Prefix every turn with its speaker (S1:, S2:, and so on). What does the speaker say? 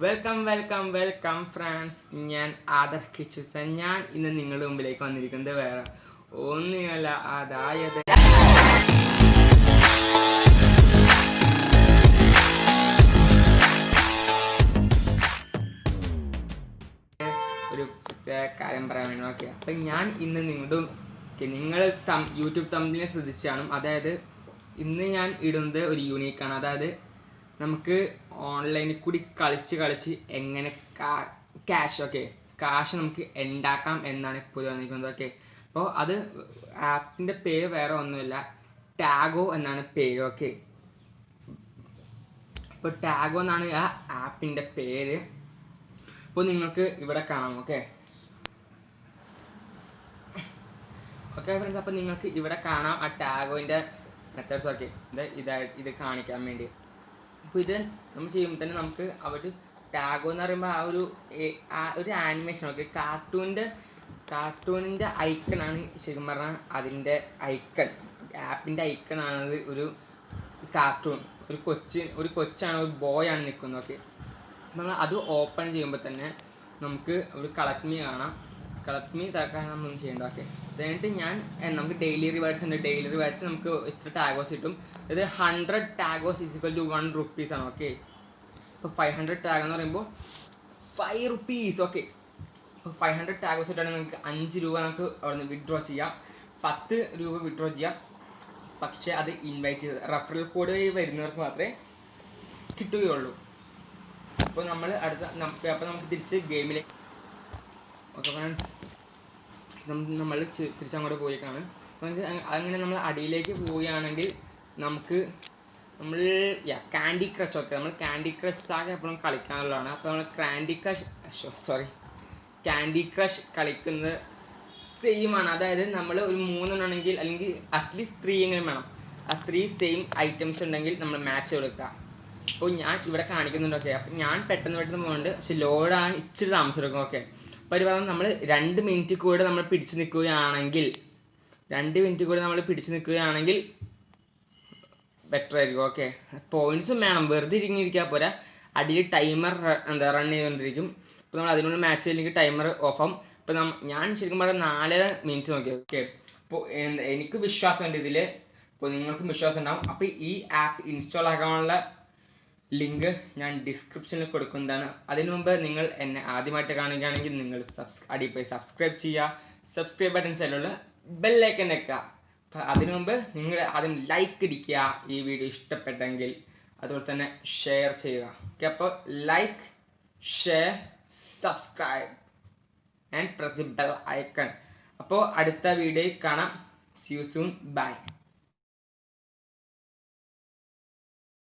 S1: Welcome welcome welcome friends ഞാൻ ആദർശ് കിച്ചുസൻ. ഞാൻ ഇന്ന് നിങ്ങളുടെ മുമ്പിലേക്ക് വന്നിരിക്കുന്നത് വേറെ ഒന്നുമല്ല അതായത് ഒരു കാര്യം പറയാൻ വേണ്ടി ഓക്കെ അപ്പം ഞാൻ ഇന്ന് നിങ്ങളുടെ നിങ്ങൾ തം യൂട്യൂബ് തമ്മിലെ ശ്രദ്ധിച്ചാണ് അതായത് ഇന്ന് ഞാൻ ഇടുന്നത് ഒരു യൂണീക്കാണ് അതായത് നമുക്ക് ഓൺലൈനിൽ കൂടി കളിച്ച് കളിച്ച് എങ്ങനെ ക്യാഷ് ഓക്കെ കാശ് നമുക്ക് ഉണ്ടാക്കാം എന്നാണ് ഇപ്പോൾ വന്നിരിക്കുന്നത് ഓക്കെ അപ്പോൾ അത് ആപ്പിന്റെ പേര് വേറെ ഒന്നുമില്ല ടാഗോ എന്നാണ് പേര് ഓക്കെ അപ്പോൾ ടാഗോ എന്നാണ് ആ ആപ്പിന്റെ പേര്. അപ്പോൾ നിങ്ങൾക്ക് ഇവിടെ കാണാം ഓക്കെ ഓക്കെ ഫ്രണ്ട്സ് അപ്പോൾ നിങ്ങൾക്ക് ഇവിടെ കാണാം ആ ടാഗോന്റെ മെത്തേഡ്സ് ഒക്കെ ഇത് ഇത് കാണിക്കാൻ വേണ്ടി. അപ്പോൾ ഇത് നമ്മൾ ചെയ്യുമ്പോൾ തന്നെ നമുക്ക് അവർ ടാഗോ എന്ന് പറയുമ്പോൾ ആ ഒരു ഒരു ആനിമേഷൻ ഓക്കെ കാർട്ടൂണിന്റെ കാർട്ടൂണിന്റെ ഐക്കണാണ് ശരിക്കും പറഞ്ഞാൽ അതിന്റെ ഐക്കൺ ആപ്പിന്റെ ഐക്കണാണത് ഒരു കാർട്ടൂൺ ഒരു കൊച്ച് ഒരു കൊച്ചാണ് ഒരു ബോയാണ് നിൽക്കുന്നത് ഓക്കെ നമ്മൾ അത് ഓപ്പൺ ചെയ്യുമ്പോൾ തന്നെ നമുക്ക് ഒരു കളക്ട് മീ കാണാം. കളക്ട് മീ തക്കാൻ നമ്മൾ ചെയ്യേണ്ട? ഓക്കെ. എന്നിട്ട് ഞാൻ നമുക്ക് ഡെയിലി റിവാർഡ്സ് ഉണ്ട്. ഡെയിലി റിവാർഡ്സ് നമുക്ക് ഇത്ര ടാഗോസ് കിട്ടും. ഇത് hundred ടാഗോസ് is equal to one rupees ആണ്. ഓക്കെ. ഇപ്പോൾ ഫൈവ് ഹൺഡ്രഡ് ടാഗ് എന്ന് പറയുമ്പോൾ ഫൈവ് റുപ്പീസ് ഓക്കെ. ഇപ്പോൾ ഫൈവ് ഹൺഡ്രഡ് ടാഗോസ് ഇട്ടാണെങ്കിൽ നമുക്ക് അഞ്ച് രൂപ നമുക്ക് അവിടെ നിന്ന് വിഡ്രോ ചെയ്യാം. പത്ത് രൂപ വിഡ്രോ ചെയ്യാം. പക്ഷേ അത് ഇൻവൈറ്റ് ചെയ്ത് റഫറൽ കോഡ് വരുന്നവർക്ക് മാത്രമേ കിട്ടുകയുള്ളൂ. അപ്പോൾ നമ്മൾ അടുത്ത നമുക്ക് അപ്പോൾ നമുക്ക് തിരിച്ച് ഗെയിമിലേക്ക് ഓക്കെ നമ്മൾ തിരിച്ചങ്ങോട്ട് പോയേക്കാണ്. അപ്പോൾ നമുക്ക് അങ്ങനെ നമ്മൾ അടിയിലേക്ക് പോവുകയാണെങ്കിൽ നമുക്ക് നമ്മൾ കാൻഡി ക്രഷ് ഒക്കെ നമ്മൾ കാൻഡി ക്രഷ് ആകെ എപ്പോഴും കളിക്കാനുള്ളതാണ്. അപ്പോൾ നമ്മൾ candy crush sorry candy crush കളിക്കുന്നത് സെയിം ആണ്. അതായത് നമ്മൾ ഒരു മൂന്നെണ്ണമാണെങ്കിൽ അല്ലെങ്കിൽ അറ്റ്ലീസ്റ്റ് ത്രീ എങ്കിലും വേണം. ആ ത്രീ സെയിം ഐറ്റംസ് ഉണ്ടെങ്കിൽ നമ്മൾ മാച്ച് കൊടുക്കുക അപ്പോൾ ഞാൻ ഇവിടെ കാണിക്കുന്നുണ്ട് ഓക്കെ അപ്പം ഞാൻ പെട്ടെന്ന് പെട്ടെന്ന് പോകുന്നുണ്ട് പക്ഷെ ലോഡാണ് ഇച്ചിരി താമസം എടുക്കും ഓക്കെ അപ്പോൾ ഒരു നമ്മൾ രണ്ട് മിനിറ്റ് കൂടെ നമ്മൾ പിടിച്ചു നിൽക്കുകയാണെങ്കിൽ രണ്ട് മിനിറ്റ് കൂടെ നമ്മൾ പിടിച്ചു നിൽക്കുകയാണെങ്കിൽ ബെറ്റർ ആയിരിക്കും. ഓക്കെ പോയിന്റ്സും വേണം. വെറുതെ ഇരിങ്ങിയിരിക്കാൻ പോരാ. അടിയിൽ ടൈമർ എന്താ റൺ ചെയ്തുകൊണ്ടിരിക്കും അപ്പോൾ നമ്മൾ അതിനുള്ള മാച്ച് അല്ലെങ്കിൽ ടൈമർ ഓഫ് ഇപ്പോൾ നമ്മ ഞാൻ ശരിക്കും പറഞ്ഞാൽ നാലര മിനിറ്റ് നോക്കി ഓക്കെ അപ്പോൾ എനിക്ക് വിശ്വാസം ഉണ്ട് ഇതിൽ ഇപ്പോൾ നിങ്ങൾക്കും വിശ്വാസം ഉണ്ടാവും അപ്പോൾ ഈ ആപ്പ് ഇൻസ്റ്റാൾ ആക്കാനുള്ള ലിങ്ക് ഞാൻ ഡിസ്ക്രിപ്ഷനിൽ കൊടുക്കുന്നതാണ്. അതിനു മുമ്പ് നിങ്ങൾ എന്നെ ആദ്യമായിട്ട് കാണുകയാണെങ്കിൽ നിങ്ങൾ സബ്സ് അടിയിൽ പോയി സബ്സ്ക്രൈബ് ചെയ്യുക. സബ്സ്ക്രൈബ് ബട്ടൺ സൈഡിലുള്ള ബെല്ലൈക്കൻ വെക്കുക അപ്പം അതിനു മുമ്പ് നിങ്ങൾ ആദ്യം ലൈക്ക് അടിക്കുക ഈ വീഡിയോ ഇഷ്ടപ്പെട്ടെങ്കിൽ അതുപോലെ തന്നെ ഷെയർ ചെയ്യുക. ഓക്കെ അപ്പോൾ like share subscribe and press bell icon അപ്പോൾ അടുത്ത വീഡിയോയിൽ കാണാം. C you soon by